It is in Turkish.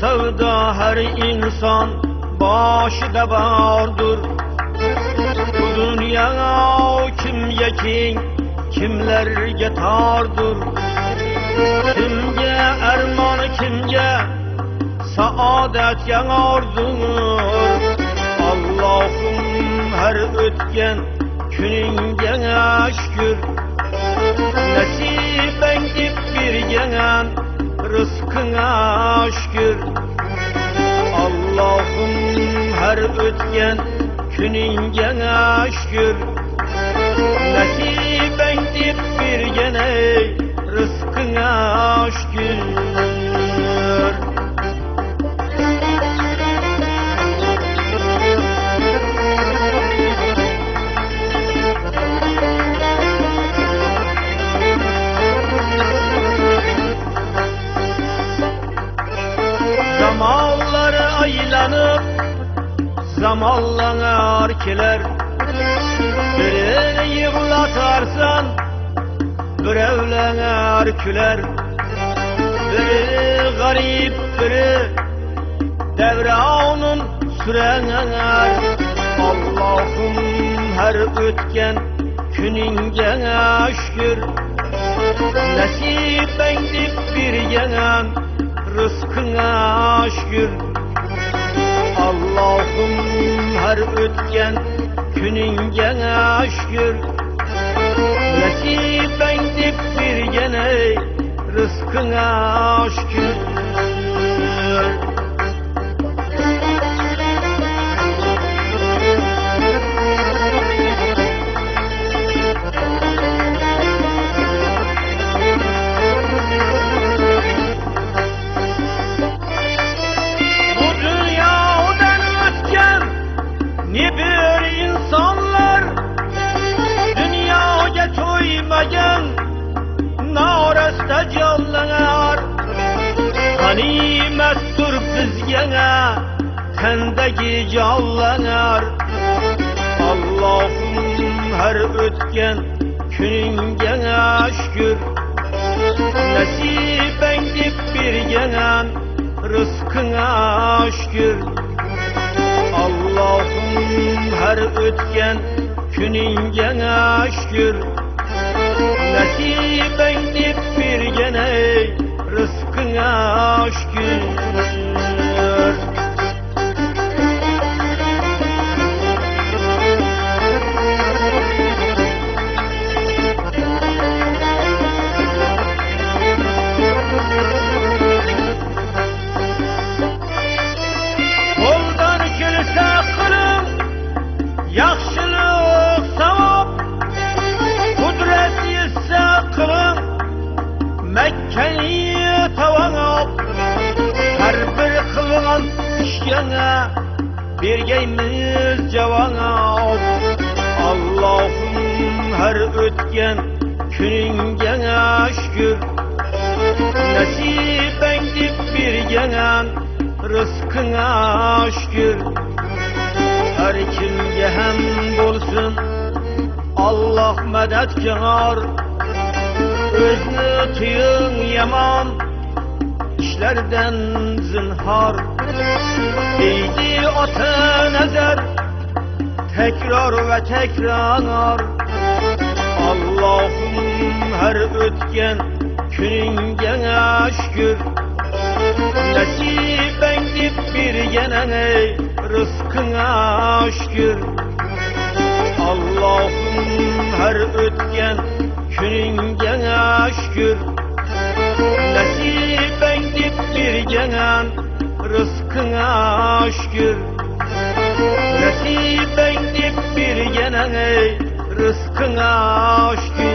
sevda her insan başıda vardır. Bu dünya kimge king kimlerge tardır Kimge erman kimge saadet yanardır Allah'ım her ötken gününge şükür. Nasiben dip bir gelen rızkına şükür Allah'ım her ötken gününge şükür Nasiben dip bir gene rızkına şükür Zamanları aylanıp zamanlanar kiler Birini yıklatarsan bir evlener küler. Biri garip biri devranın sürener Allah'ım her ötken gününge şükür. Nasiben dip bir yenen rızkına şükür Allah'ım her ötken gününge şükür Nasiben dip bir gene rızkına şükür narasta canlanar Ganimettir bizgene tendeki canlanar Allah'ım her ötken gününge şükür. Nasiben dip bir gelen rızkına şükür. Allah'ım her ötken gününge şükür. Nasiben Makkani tavanob har bir qilgan ishganga bergaymiz javob Allohim har o'tgan kuningga shukr Nasiben dip bir gelen rızkına şükür. Her kimge hem bulsun Allah medetkar Özünü tuyun yaman işlerden zinhar. Değdi ata nezer tekrar ve tekrar. Allah'ım her ötken gününge şükür Nasiben dip bir genene rızkına şükür Allah'ım her ötken gününge şükür Nasiben dip bir genen rızkına şükür Nasiben dip bir genene rızkına şükür